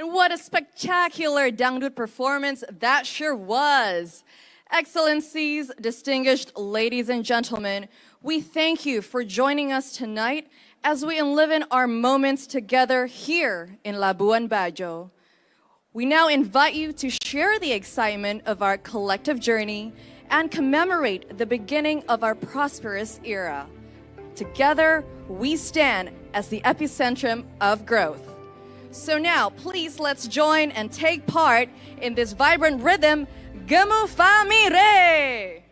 And what a spectacular Dangdut performance that sure was. Excellencies, distinguished ladies and gentlemen, we thank you for joining us tonight as we enliven our moments together here in Labuan Bajo. We now invite you to share the excitement of our collective journey and commemorate the beginning of our prosperous era. Together, we stand as the epicentrum of growth. So now, please let's join and take part in this vibrant rhythm, Gemu Famire!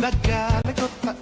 Nagalikot pa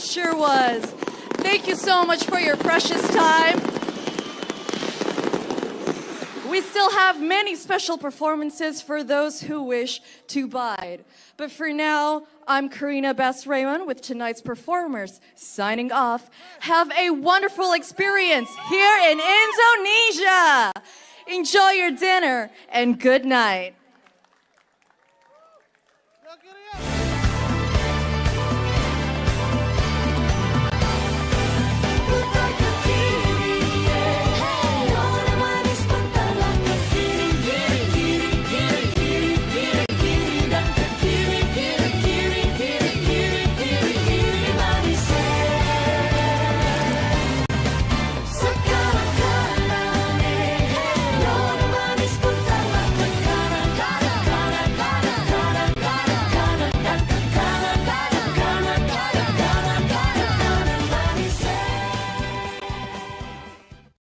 was. Thank you so much for your precious time. We still have many special performances for those who wish to bide. But for now, I'm Karina Best Raymond with tonight's performers signing off. Have a wonderful experience here in Indonesia. Enjoy your dinner and good night.